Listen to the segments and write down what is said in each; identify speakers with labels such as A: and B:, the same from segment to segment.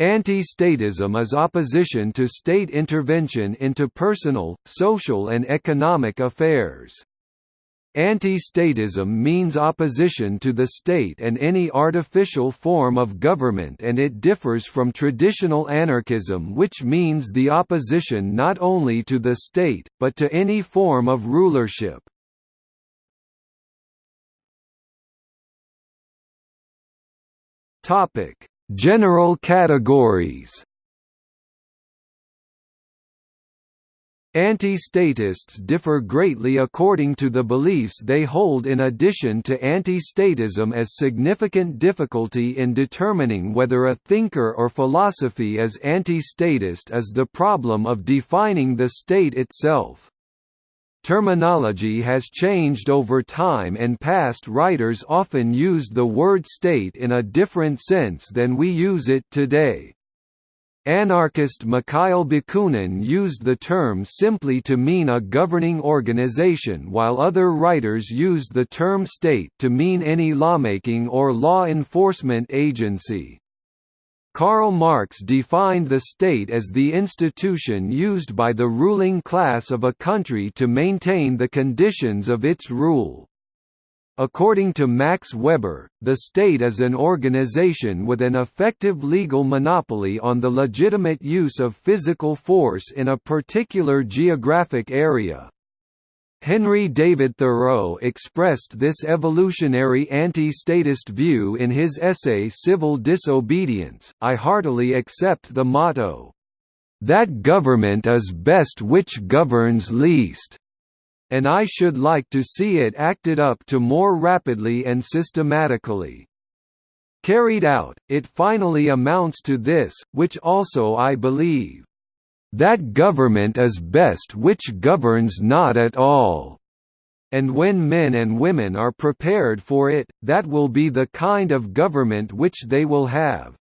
A: Anti-statism is opposition to state intervention into personal, social and economic affairs. Anti-statism means opposition to the state and any artificial form of government and it differs from traditional anarchism which means the opposition not only to the state, but to any form of rulership. General categories Anti-statists differ greatly according to the beliefs they hold in addition to anti-statism as significant difficulty in determining whether a thinker or philosophy is anti-statist is the problem of defining the state itself. Terminology has changed over time and past writers often used the word state in a different sense than we use it today. Anarchist Mikhail Bakunin used the term simply to mean a governing organization while other writers used the term state to mean any lawmaking or law enforcement agency. Karl Marx defined the state as the institution used by the ruling class of a country to maintain the conditions of its rule. According to Max Weber, the state is an organization with an effective legal monopoly on the legitimate use of physical force in a particular geographic area. Henry David Thoreau expressed this evolutionary anti-statist view in his essay Civil Disobedience. I heartily accept the motto, "That government is best which governs least." and I should like to see it acted up to more rapidly and systematically. Carried out, it finally amounts to this, which also I believe. That government is best which governs not at all. And when men and women are prepared for it, that will be the kind of government which they will have.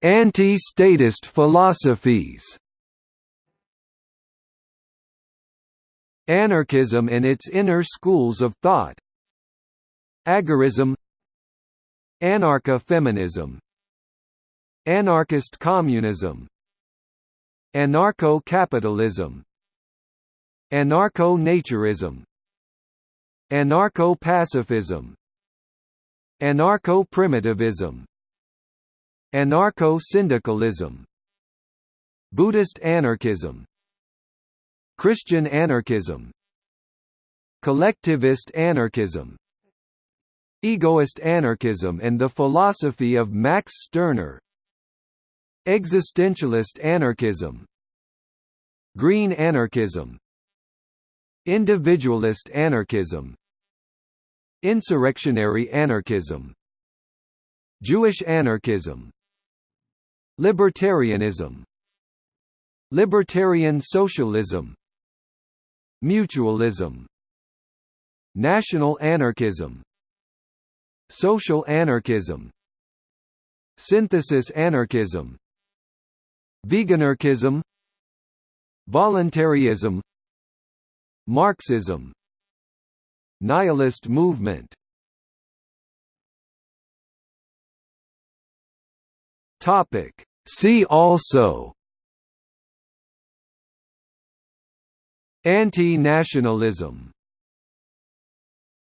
A: Anti-statist philosophies Anarchism and its inner schools of thought Agorism Anarcha-feminism Anarchist communism Anarcho-capitalism Anarcho-naturism Anarcho-pacifism Anarcho-primitivism Anarcho-syndicalism Buddhist anarchism Christian anarchism Collectivist anarchism Egoist anarchism and the philosophy of Max Stirner. Existentialist anarchism. Green anarchism. Individualist anarchism. Insurrectionary anarchism. Jewish anarchism. Libertarianism. Libertarian socialism. Mutualism. National anarchism Social anarchism Synthesis anarchism Veganarchism Voluntarism Marxism Nihilist movement. Topic. See also Anti-nationalism